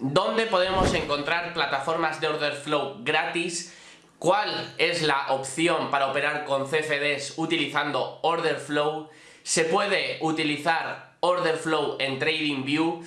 dónde podemos encontrar plataformas de order flow gratis, cuál es la opción para operar con CFDs utilizando order flow, se puede utilizar order flow en TradingView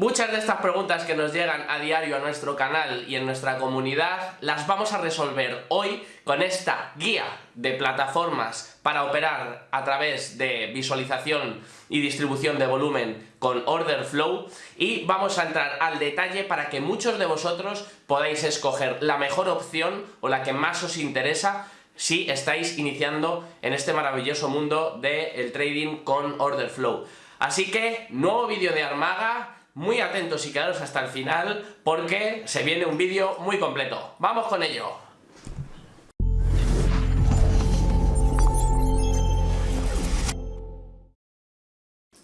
Muchas de estas preguntas que nos llegan a diario a nuestro canal y en nuestra comunidad las vamos a resolver hoy con esta guía de plataformas para operar a través de visualización y distribución de volumen con Order Flow y vamos a entrar al detalle para que muchos de vosotros podáis escoger la mejor opción o la que más os interesa si estáis iniciando en este maravilloso mundo del trading con Order Flow. Así que, nuevo vídeo de Armaga, muy atentos y quedaros hasta el final porque se viene un vídeo muy completo. ¡Vamos con ello!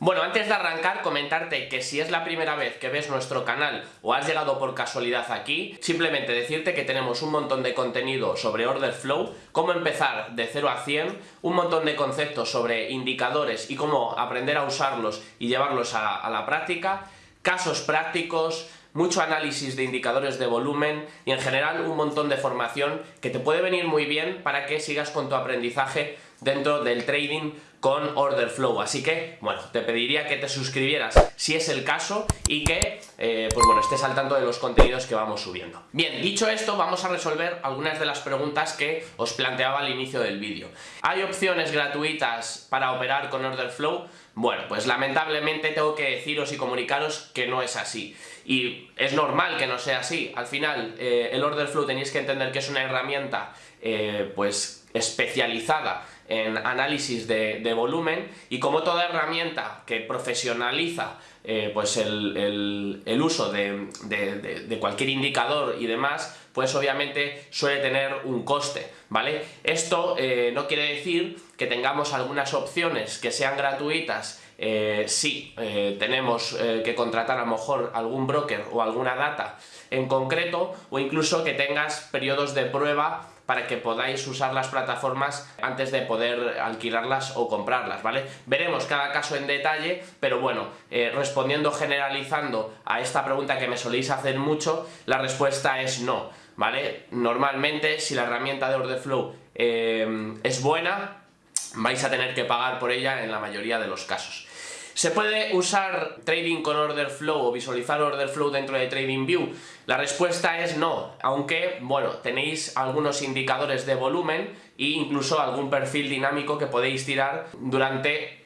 Bueno, antes de arrancar, comentarte que si es la primera vez que ves nuestro canal o has llegado por casualidad aquí, simplemente decirte que tenemos un montón de contenido sobre Order Flow, cómo empezar de 0 a 100, un montón de conceptos sobre indicadores y cómo aprender a usarlos y llevarlos a, a la práctica, casos prácticos, mucho análisis de indicadores de volumen y en general un montón de formación que te puede venir muy bien para que sigas con tu aprendizaje dentro del trading con Order Flow. Así que, bueno, te pediría que te suscribieras si es el caso y que, eh, pues bueno, estés al tanto de los contenidos que vamos subiendo. Bien, dicho esto, vamos a resolver algunas de las preguntas que os planteaba al inicio del vídeo. ¿Hay opciones gratuitas para operar con Order Flow? Bueno, pues lamentablemente tengo que deciros y comunicaros que no es así. Y es normal que no sea así. Al final, eh, el Order Flow tenéis que entender que es una herramienta, eh, pues, especializada en análisis de, volumen y como toda herramienta que profesionaliza eh, pues el, uso de, cualquier indicador y demás, pues obviamente suele tener un coste, ¿vale? Esto eh, no quiere decir que tengamos algunas opciones que sean gratuitas eh, si tenemos que contratar a lo mejor algún broker o alguna data en concreto o incluso que tengas periodos de prueba para que podáis usar las plataformas antes de poder alquilarlas o comprarlas, ¿vale? Veremos cada caso en detalle, pero bueno, eh, respondiendo generalizando a esta pregunta que me soléis hacer mucho, la respuesta es no, ¿vale? Normalmente, si la herramienta de Orderflow eh, es buena, vais a tener que pagar por ella en la mayoría de los casos. ¿Se puede usar trading con order flow o visualizar order flow dentro de TradingView? La respuesta es no, aunque, bueno, tenéis algunos indicadores de volumen e incluso algún perfil dinámico que podéis tirar durante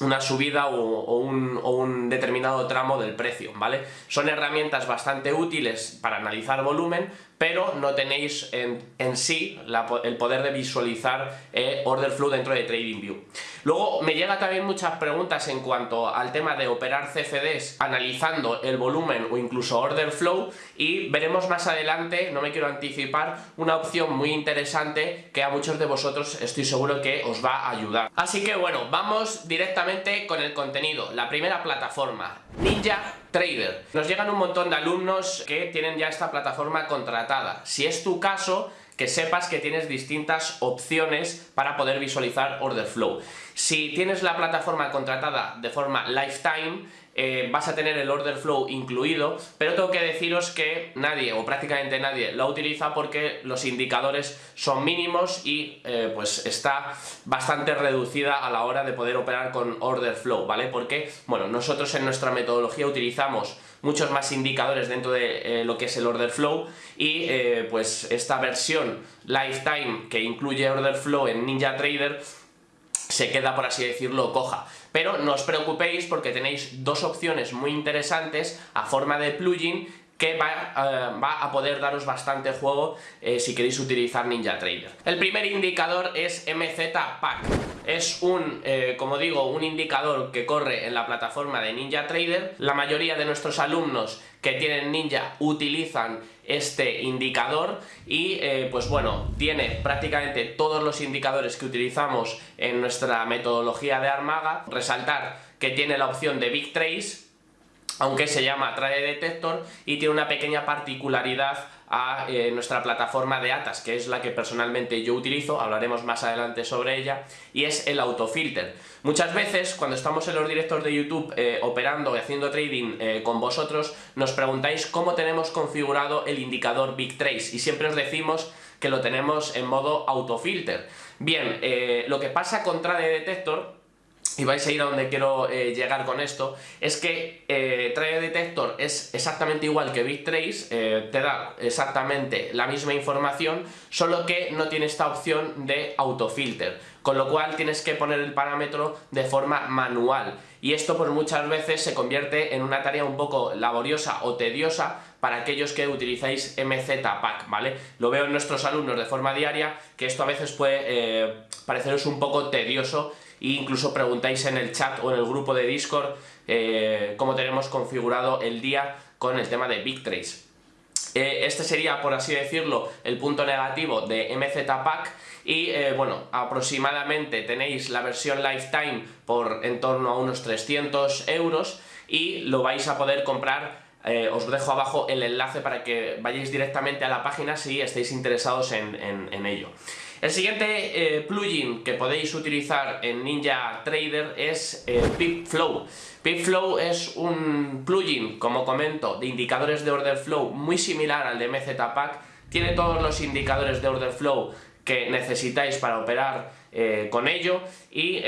una subida o, un, determinado tramo del precio, ¿vale? Son herramientas bastante útiles para analizar volumen, pero no tenéis en, sí el poder de visualizar eh, order flow dentro de TradingView. Luego me llega también muchas preguntas en cuanto al tema de operar CFDs analizando el volumen o incluso order flow y veremos más adelante, no me quiero anticipar, una opción muy interesante que a muchos de vosotros estoy seguro que os va a ayudar. Así que bueno, vamos directamente con el contenido. La primera plataforma, Ninja Trader. Nos llegan un montón de alumnos que tienen ya esta plataforma contratada. Si es tu caso, que sepas que tienes distintas opciones para poder visualizar order flow. Si tienes la plataforma contratada de forma lifetime, eh, vas a tener el order flow incluido, pero tengo que deciros que nadie o prácticamente nadie lo utiliza porque los indicadores son mínimos y eh, pues está bastante reducida a la hora de poder operar con order flow, ¿vale? Porque, bueno, nosotros en nuestra metodología utilizamos muchos más indicadores dentro de eh, lo que es el order flow y pues esta versión lifetime que incluye order flow en Ninja Trader se queda, por así decirlo, coja. Pero no os preocupéis porque tenéis dos opciones muy interesantes a forma de plugin que va, eh, a poder daros bastante juego eh, si queréis utilizar Ninja Trader. El primer indicador es MZPack. Es un, eh, como digo, un indicador que corre en la plataforma de Ninja Trader. La mayoría de nuestros alumnos que tienen Ninja utilizan este indicador y pues bueno, tiene prácticamente todos los indicadores que utilizamos en nuestra metodología de Armaga. Resaltar que tiene la opción de Big Trace aunque se llama Trade Detector y tiene una pequeña particularidad a eh, nuestra plataforma de ATAS, que es la que personalmente yo utilizo, hablaremos más adelante sobre ella, y es el autofilter. Muchas veces, cuando estamos en los directos de YouTube eh, operando y haciendo trading eh, con vosotros, nos preguntáis cómo tenemos configurado el indicador Big Trace, y siempre os decimos que lo tenemos en modo autofilter. Bien, lo que pasa con Trade Detector y vais a ir a donde quiero eh, llegar con esto, es que eh, Detector es exactamente igual que BitTrace, eh, te da exactamente la misma información, solo que no tiene esta opción de autofilter, con lo cual tienes que poner el parámetro de forma manual, y esto pues muchas veces se convierte en una tarea un poco laboriosa o tediosa para aquellos que utilizáis MZPack, ¿vale? Lo veo en nuestros alumnos de forma diaria, que esto a veces puede eh, pareceros un poco tedioso e incluso preguntáis en el chat o en el grupo de Discord eh, cómo tenemos configurado el día con el tema de BigTrace. Eh, este sería, por así decirlo, el punto negativo de MZPack y eh, bueno, aproximadamente tenéis la versión Lifetime por en torno a unos 300 euros y lo vais a poder comprar os dejo abajo el enlace para que vayáis directamente a la página si estáis interesados en ello. El siguiente eh, plugin que podéis utilizar en Ninja Trader es eh, PipFlow. PipFlow es un plugin, como comento, de indicadores de order flow muy similar al de MZPack. Tiene todos los indicadores de order flow que necesitáis para operar eh, con ello y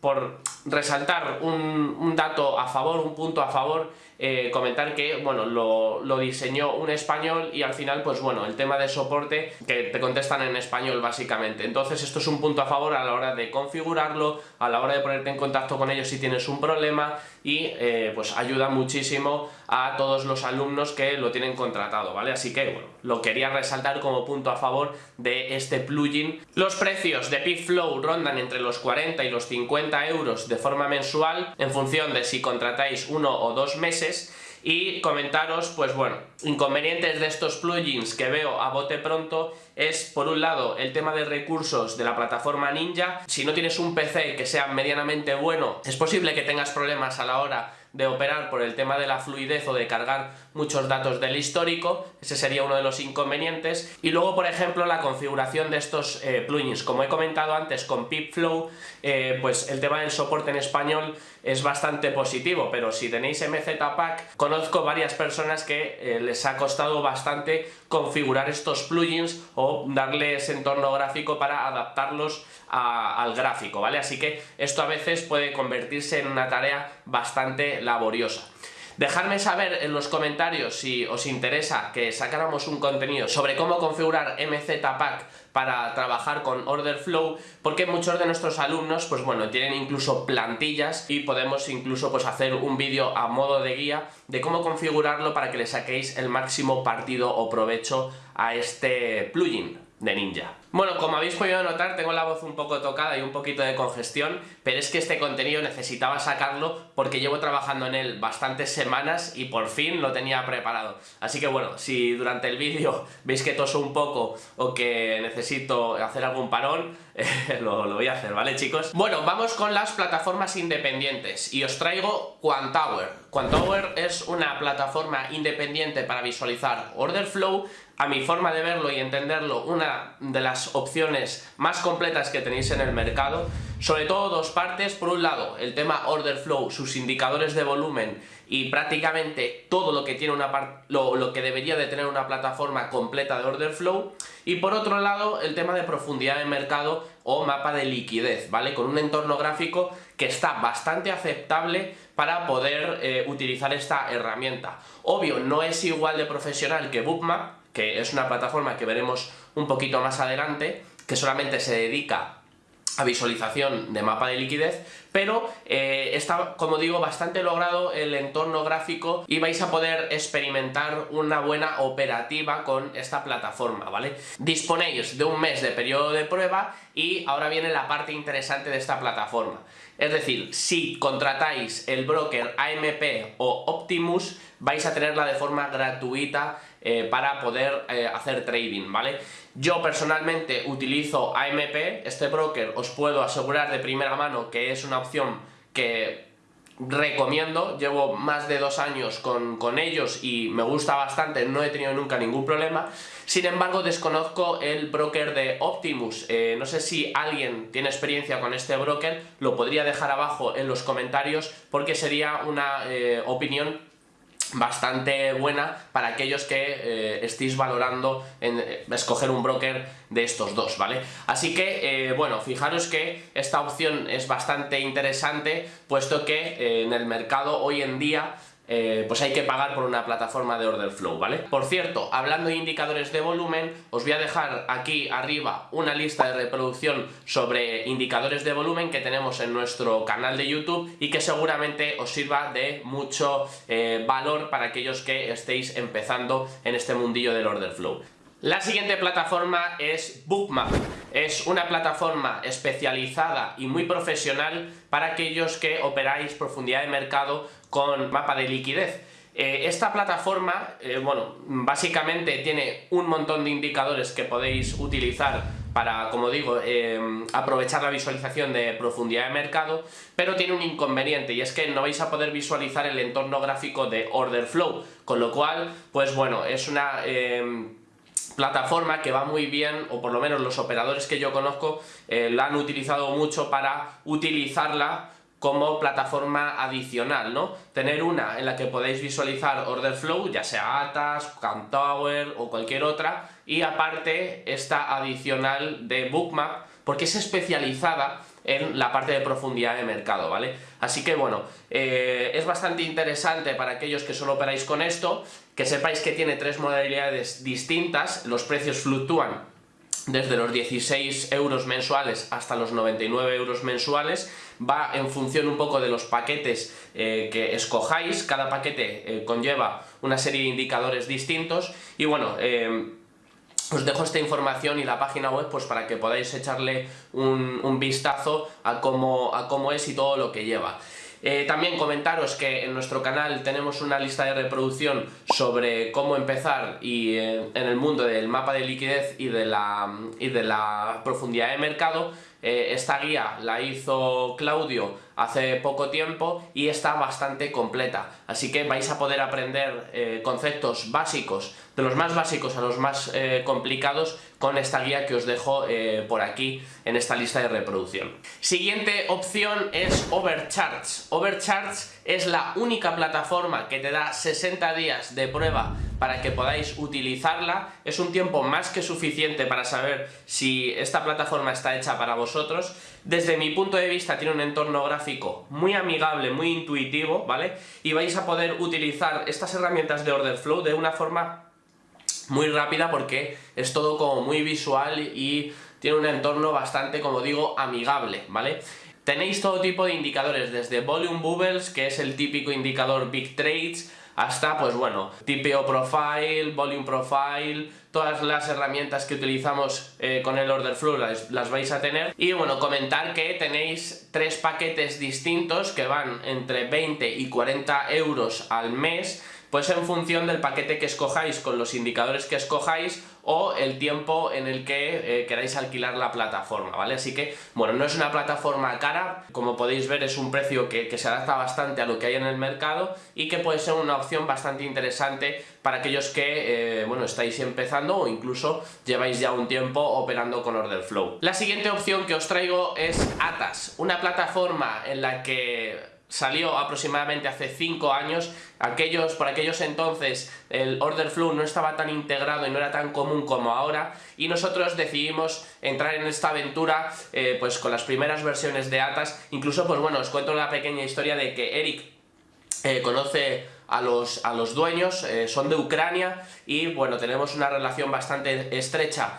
por resaltar un, dato a favor, un punto a favor, eh, comentar que bueno lo, lo, diseñó un español y al final pues bueno el tema de soporte que te contestan en español básicamente. Entonces esto es un punto a favor a la hora de configurarlo a la hora de ponerte en contacto con ellos si tienes un problema y eh, pues ayuda muchísimo a todos los alumnos que lo tienen contratado vale así que bueno lo quería resaltar como punto a favor de este plugin. Los precios de PipFlow rondan entre los 40 y los 50 euros de forma mensual en función de si contratáis uno o dos meses y comentaros, pues bueno, inconvenientes de estos plugins que veo a bote pronto es, por un lado, el tema de recursos de la plataforma Ninja. Si no tienes un PC que sea medianamente bueno, es posible que tengas problemas a la hora de operar por el tema de la fluidez o de cargar muchos datos del histórico, ese sería uno de los inconvenientes. Y luego, por ejemplo, la configuración de estos eh, plugins. Como he comentado antes con PipFlow, eh, pues el tema del soporte en español es bastante positivo, pero si tenéis MZPack, conozco varias personas que eh, les ha costado bastante configurar estos plugins o darles entorno gráfico para adaptarlos al gráfico, ¿vale? Así que esto a veces puede convertirse en una tarea bastante laboriosa. Dejadme saber en los comentarios si os interesa que sacáramos un contenido sobre cómo configurar MZPack para trabajar con Order Flow, porque muchos de nuestros alumnos, pues bueno, tienen incluso plantillas y podemos incluso pues hacer un vídeo a modo de guía de cómo configurarlo para que le saquéis el máximo partido o provecho a este plugin de Ninja. Bueno, como habéis podido notar, tengo la voz un poco tocada y un poquito de congestión, pero es que este contenido necesitaba sacarlo porque llevo trabajando en él bastantes semanas y por fin lo tenía preparado. Así que bueno, si durante el vídeo veis que toso un poco o que necesito hacer algún parón, lo, lo, voy a hacer, ¿vale chicos? Bueno, vamos con las plataformas independientes y os traigo Quantower. Quantower es una plataforma independiente para visualizar order flow a mi forma de verlo y entenderlo, una de las opciones más completas que tenéis en el mercado. Sobre todo dos partes, por un lado el tema order flow, sus indicadores de volumen y prácticamente todo lo que, tiene una lo, lo que debería de tener una plataforma completa de order flow y por otro lado el tema de profundidad de mercado o mapa de liquidez, ¿vale? Con un entorno gráfico que está bastante aceptable para poder eh, utilizar esta herramienta. Obvio, no es igual de profesional que Bookmap, que es una plataforma que veremos un poquito más adelante, que solamente se dedica a visualización de mapa de liquidez, pero eh, está, como digo, bastante logrado el entorno gráfico y vais a poder experimentar una buena operativa con esta plataforma, ¿vale? Disponéis de un mes de periodo de prueba y ahora viene la parte interesante de esta plataforma. Es decir, si contratáis el broker AMP o Optimus, vais a tenerla de forma gratuita eh, para poder eh, hacer trading, ¿vale? Yo personalmente utilizo AMP, este broker os puedo asegurar de primera mano que es una opción que recomiendo, llevo más de dos años con, ellos y me gusta bastante, no he tenido nunca ningún problema, sin embargo desconozco el broker de Optimus, eh, no sé si alguien tiene experiencia con este broker, lo podría dejar abajo en los comentarios porque sería una eh, opinión bastante buena para aquellos que eh, estéis valorando en eh, escoger un broker de estos dos, ¿vale? Así que, eh, bueno, fijaros que esta opción es bastante interesante, puesto que en el mercado hoy en día eh, pues hay que pagar por una plataforma de order flow, ¿vale? Por cierto, hablando de indicadores de volumen, os voy a dejar aquí arriba una lista de reproducción sobre indicadores de volumen que tenemos en nuestro canal de YouTube y que seguramente os sirva de mucho eh, valor para aquellos que estéis empezando en este mundillo del order flow. La siguiente plataforma es Bookmap. Es una plataforma especializada y muy profesional para aquellos que operáis profundidad de mercado con mapa de liquidez. Eh, esta plataforma, eh, bueno, básicamente tiene un montón de indicadores que podéis utilizar para, como digo, eh, aprovechar la visualización de profundidad de mercado, pero tiene un inconveniente y es que no vais a poder visualizar el entorno gráfico de order flow, con lo cual, pues bueno, es una plataforma que va muy bien, o por lo menos los operadores que yo conozco eh, la han utilizado mucho para utilizarla como plataforma adicional, ¿no? Tener una en la que podéis visualizar order flow, ya sea Atas, Tower o cualquier otra, y aparte esta adicional de Bookmap, porque es especializada en la parte de profundidad de mercado, ¿vale? Así que bueno, eh, es bastante interesante para aquellos que solo operáis con esto, que sepáis que tiene tres modalidades distintas, los precios fluctúan desde los 16 euros mensuales hasta los 99 euros mensuales, va en función un poco de los paquetes eh, que escojáis, cada paquete eh, conlleva una serie de indicadores distintos. Y bueno, os dejo esta información y la página web pues para que podáis echarle un, vistazo a cómo, a cómo es y todo lo que lleva. Eh, también comentaros que en nuestro canal tenemos una lista de reproducción sobre cómo empezar y, eh, en el mundo del mapa de liquidez y de la, y de la profundidad de mercado. Eh, esta guía la hizo Claudio hace poco tiempo y está bastante completa, así que vais a poder aprender conceptos básicos de los más básicos a los más eh, complicados con esta guía que os dejo eh, por aquí en esta lista de reproducción. Siguiente opción es Overcharge. Overcharge es la única plataforma que te da 60 días de prueba para que podáis utilizarla. Es un tiempo más que suficiente para saber si esta plataforma está hecha para vosotros. Desde mi punto de vista tiene un entorno gráfico muy amigable, muy intuitivo, ¿vale? Y vais a poder utilizar estas herramientas de Order Flow de una forma muy rápida porque es todo como muy visual y tiene un entorno bastante, como digo, amigable, ¿vale? Tenéis todo tipo de indicadores, desde Volume Bubbles, que es el típico indicador Big Trades, hasta, pues bueno, TPO Profile, Volume Profile, todas las herramientas que utilizamos eh, con el Order Flow las, las, vais a tener. Y bueno, comentar que tenéis tres paquetes distintos que van entre 20 y 40 euros al mes, pues en función del paquete que escojáis con los indicadores que escojáis o el tiempo en el que eh, queráis alquilar la plataforma, ¿vale? Así que, bueno, no es una plataforma cara, como podéis ver es un precio que, se adapta bastante a lo que hay en el mercado y que puede ser una opción bastante interesante para aquellos que, eh, bueno, estáis empezando o incluso lleváis ya un tiempo operando con Order Flow. La siguiente opción que os traigo es Atas, una plataforma en la que salió aproximadamente hace 5 años, aquellos, por aquellos entonces el order flow no estaba tan integrado y no era tan común como ahora y nosotros decidimos entrar en esta aventura eh, pues con las primeras versiones de Atas, incluso pues bueno, os cuento una pequeña historia de que Eric eh, conoce a los, a los dueños, eh, son de Ucrania y bueno, tenemos una relación bastante estrecha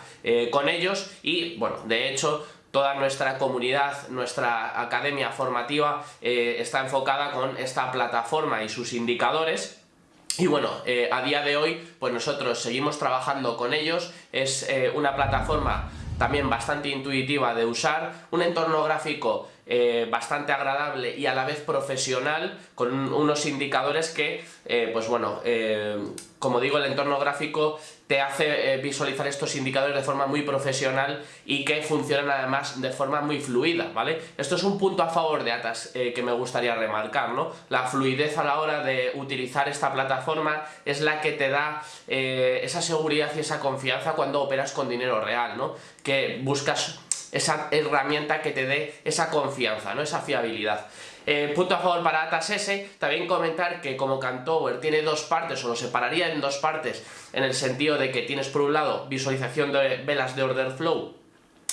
con ellos y bueno, de hecho toda nuestra comunidad, nuestra academia formativa eh, está enfocada con esta plataforma y sus indicadores. Y bueno, eh, a día de hoy pues nosotros seguimos trabajando con ellos, es eh, una plataforma también bastante intuitiva de usar, un entorno gráfico eh, bastante agradable y a la vez profesional, con unos indicadores que, eh, pues bueno, eh, como digo, el entorno gráfico te hace visualizar estos indicadores de forma muy profesional y que funcionan además de forma muy fluida, ¿vale? Esto es un punto a favor de Atas que me gustaría remarcar, ¿no? La fluidez a la hora de utilizar esta plataforma es la que te da esa seguridad y esa confianza cuando operas con dinero real, ¿no? Que buscas esa herramienta que te dé esa confianza, ¿no? esa fiabilidad. Eh, punto a favor para Atas S, también comentar que como Cantower tiene dos partes, o lo separaría en dos partes, en el sentido de que tienes por un lado visualización de velas de order flow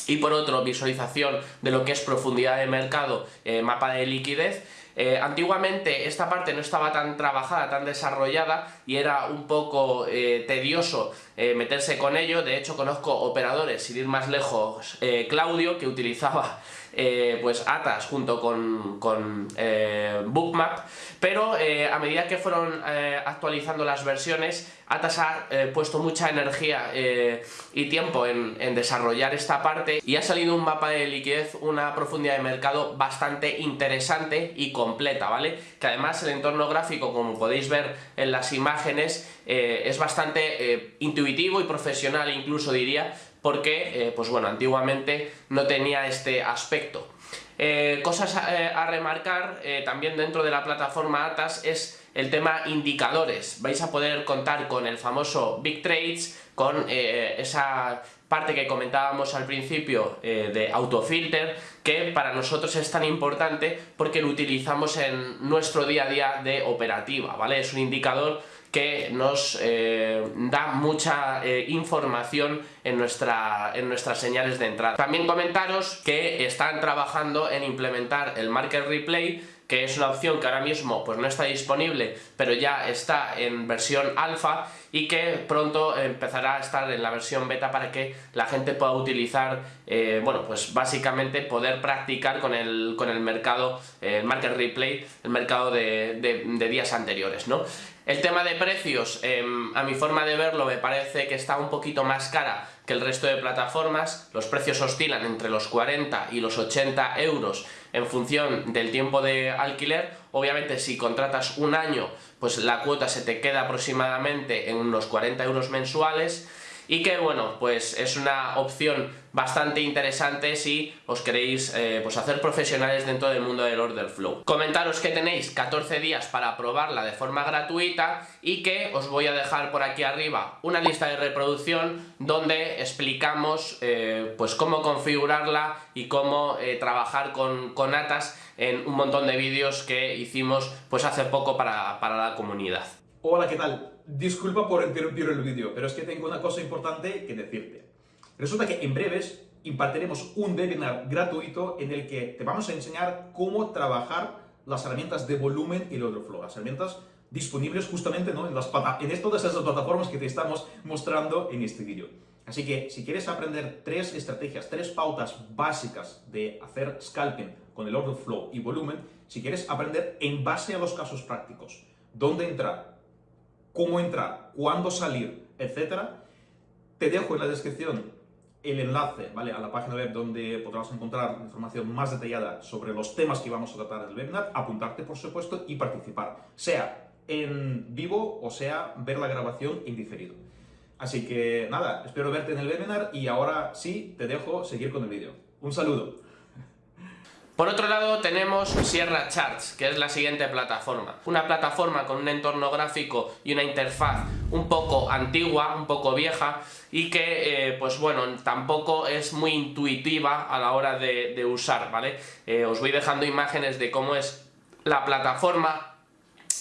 y por otro visualización de lo que es profundidad de mercado, eh, mapa de liquidez, eh, antiguamente esta parte no estaba tan trabajada, tan desarrollada y era un poco eh, tedioso eh, meterse con ello, de hecho conozco operadores, sin ir más lejos, Claudio, que utilizaba eh, pues Atas junto con, con eh, Bookmap, pero eh, a medida que fueron actualizando las versiones, Atas ha puesto mucha energía y tiempo en, en, desarrollar esta parte y ha salido un mapa de liquidez, una profundidad de mercado bastante interesante y completa, ¿vale? Que además el entorno gráfico, como podéis ver en las imágenes, es bastante intuitivo y profesional incluso diría, porque, eh, pues bueno, antiguamente no tenía este aspecto. Eh, cosas a, eh, remarcar también dentro de la plataforma ATAS es el tema indicadores. Vais a poder contar con el famoso Big Trades, con esa parte que comentábamos al principio de autofilter, que para nosotros es tan importante porque lo utilizamos en nuestro día a día de operativa, ¿vale? Es un indicador que nos eh, da mucha eh, información en, nuestra, en nuestras señales de entrada. También comentaros que están trabajando en implementar el Market Replay que es una opción que ahora mismo pues no está disponible, pero ya está en versión alfa y que pronto empezará a estar en la versión beta para que la gente pueda utilizar, eh, bueno, pues básicamente poder practicar con el, con el mercado, el market replay, el mercado de, de, días anteriores, ¿no? El tema de precios, em, a mi forma de verlo, me parece que está un poquito más cara que el resto de plataformas, los precios oscilan entre los 40 y los 80 euros en función del tiempo de alquiler, obviamente si contratas un año pues la cuota se te queda aproximadamente en unos 40 euros mensuales y que bueno, pues es una opción bastante interesante si os queréis eh, pues hacer profesionales dentro del mundo del order flow. Comentaros que tenéis 14 días para probarla de forma gratuita y que os voy a dejar por aquí arriba una lista de reproducción donde explicamos eh, pues cómo configurarla y cómo eh, trabajar con, con ATAS en un montón de vídeos que hicimos pues hace poco para, para la comunidad. Hola, ¿qué tal? Disculpa por interrumpir el vídeo, pero es que tengo una cosa importante que decirte. Resulta que en breves impartiremos un webinar gratuito en el que te vamos a enseñar cómo trabajar las herramientas de volumen y el order flow, las herramientas disponibles justamente ¿no? en, las, todas esas plataformas que te estamos mostrando en este vídeo. Así que si quieres aprender tres estrategias, tres pautas básicas de hacer scalping con el order flow y volumen, si quieres aprender en base a los casos prácticos, dónde entrar, cómo entrar, cuándo salir, etcétera, te dejo en la descripción el enlace ¿vale? a la página web donde podrás encontrar información más detallada sobre los temas que vamos a tratar en el webinar, apuntarte por supuesto y participar, sea en vivo o sea ver la grabación en diferido. Así que nada, espero verte en el webinar y ahora sí te dejo seguir con el vídeo. Un saludo. Por otro lado tenemos Sierra Charts, que es la siguiente plataforma. Una plataforma con un entorno gráfico y una interfaz un poco antigua, un poco vieja y que, eh, pues bueno, tampoco es muy intuitiva a la hora de, usar, ¿vale? Eh, os voy dejando imágenes de cómo es la plataforma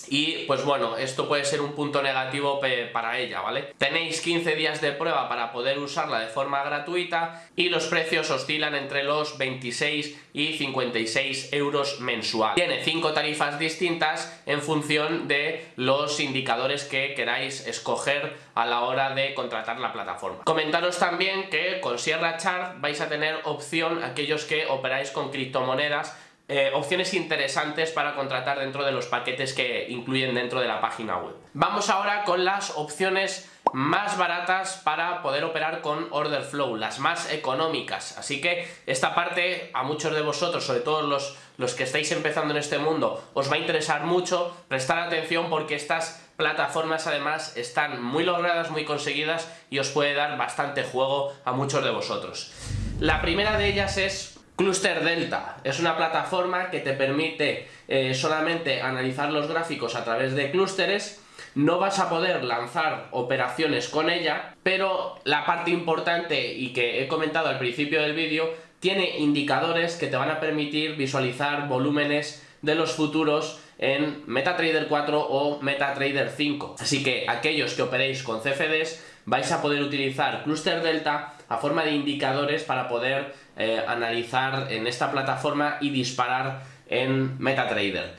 y pues bueno, esto puede ser un punto negativo para ella, ¿vale? Tenéis 15 días de prueba para poder usarla de forma gratuita y los precios oscilan entre los 26 y 56 euros mensual. Tiene 5 tarifas distintas en función de los indicadores que queráis escoger a la hora de contratar la plataforma. Comentaros también que con Sierra Chart vais a tener opción aquellos que operáis con criptomonedas eh, opciones interesantes para contratar dentro de los paquetes que incluyen dentro de la página web. Vamos ahora con las opciones más baratas para poder operar con order flow, las más económicas. Así que esta parte a muchos de vosotros, sobre todo los, los que estáis empezando en este mundo, os va a interesar mucho prestar atención porque estas plataformas además están muy logradas, muy conseguidas y os puede dar bastante juego a muchos de vosotros. La primera de ellas es Cluster Delta. Es una plataforma que te permite eh, solamente analizar los gráficos a través de clústeres no vas a poder lanzar operaciones con ella, pero la parte importante y que he comentado al principio del vídeo, tiene indicadores que te van a permitir visualizar volúmenes de los futuros en MetaTrader 4 o MetaTrader 5. Así que aquellos que operéis con CFDs vais a poder utilizar Cluster Delta a forma de indicadores para poder eh, analizar en esta plataforma y disparar en MetaTrader.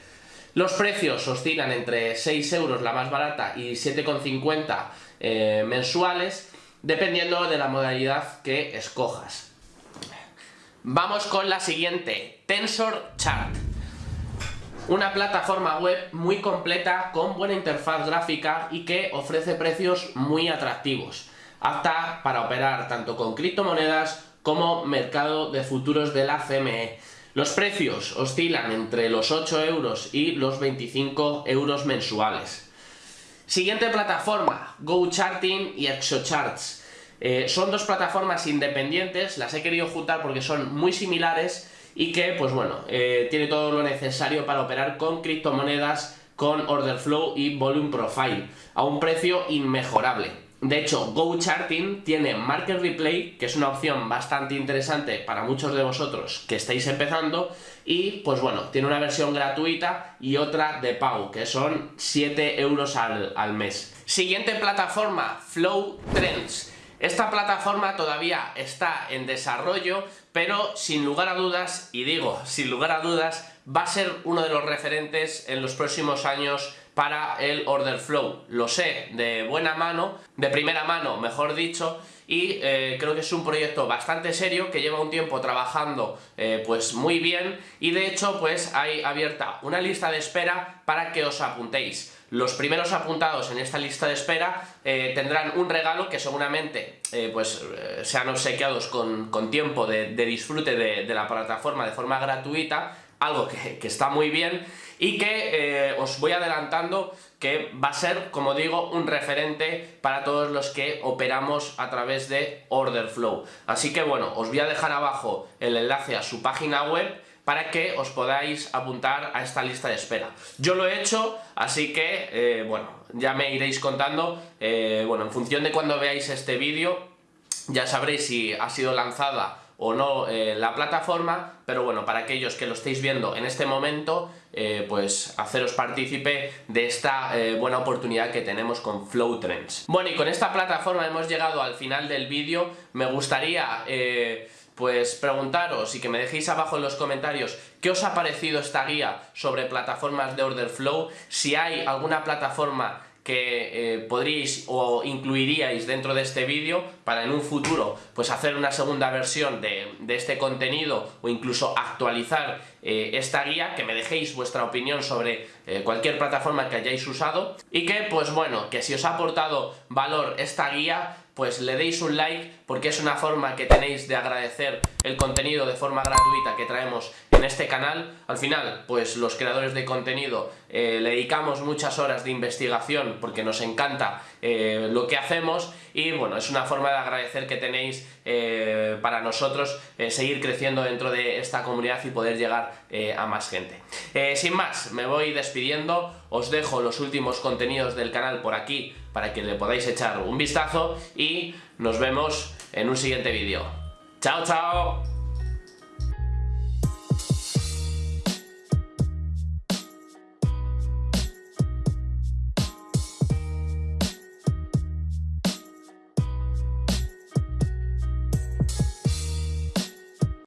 Los precios oscilan entre 6 euros la más barata y 7,50 eh, mensuales, dependiendo de la modalidad que escojas. Vamos con la siguiente, Tensor Chart. Una plataforma web muy completa con buena interfaz gráfica y que ofrece precios muy atractivos, apta para operar tanto con criptomonedas como mercado de futuros de la CME. Los precios oscilan entre los 8 euros y los 25 euros mensuales. Siguiente plataforma, GoCharting y ExoCharts. Eh, son dos plataformas independientes, las he querido juntar porque son muy similares y que, pues bueno, eh, tiene todo lo necesario para operar con criptomonedas, con order flow y volume profile, a un precio inmejorable. De hecho, GoCharting tiene Market Replay, que es una opción bastante interesante para muchos de vosotros que estáis empezando, y pues bueno, tiene una versión gratuita y otra de pago, que son 7 euros al, al mes. Siguiente plataforma, Flow Trends. Esta plataforma todavía está en desarrollo, pero sin lugar a dudas, y digo sin lugar a dudas, va a ser uno de los referentes en los próximos años para el order flow. Lo sé de buena mano, de primera mano mejor dicho, y eh, creo que es un proyecto bastante serio que lleva un tiempo trabajando eh, pues muy bien y de hecho pues hay abierta una lista de espera para que os apuntéis. Los primeros apuntados en esta lista de espera eh, tendrán un regalo que seguramente pues sean obsequiados con, tiempo de, disfrute de, la plataforma de forma gratuita algo que, está muy bien y que eh, os voy adelantando que va a ser, como digo, un referente para todos los que operamos a través de Order Flow. Así que bueno, os voy a dejar abajo el enlace a su página web para que os podáis apuntar a esta lista de espera. Yo lo he hecho, así que, eh, bueno, ya me iréis contando, eh, bueno, en función de cuando veáis este vídeo, ya sabréis si ha sido lanzada o no eh, la plataforma, pero bueno, para aquellos que lo estéis viendo en este momento, eh, pues haceros partícipe de esta eh, buena oportunidad que tenemos con Flow Trends. Bueno, y con esta plataforma hemos llegado al final del vídeo, me gustaría pues preguntaros y que me dejéis abajo en los comentarios qué os ha parecido esta guía sobre plataformas de Order Flow, si hay alguna plataforma que eh, podríais o incluiríais dentro de este vídeo para en un futuro pues hacer una segunda versión de, este contenido o incluso actualizar eh, esta guía, que me dejéis vuestra opinión sobre eh, cualquier plataforma que hayáis usado y que pues bueno, que si os ha aportado valor esta guía pues le deis un like porque es una forma que tenéis de agradecer el contenido de forma gratuita que traemos en este canal. Al final, pues los creadores de contenido eh, le dedicamos muchas horas de investigación porque nos encanta eh, lo que hacemos y bueno, es una forma de agradecer que tenéis eh, para nosotros seguir creciendo dentro de esta comunidad y poder llegar a más gente. sin más, me voy despidiendo, os dejo los últimos contenidos del canal por aquí para que le podáis echar un vistazo y nos vemos en un siguiente vídeo. ¡Chao, chao!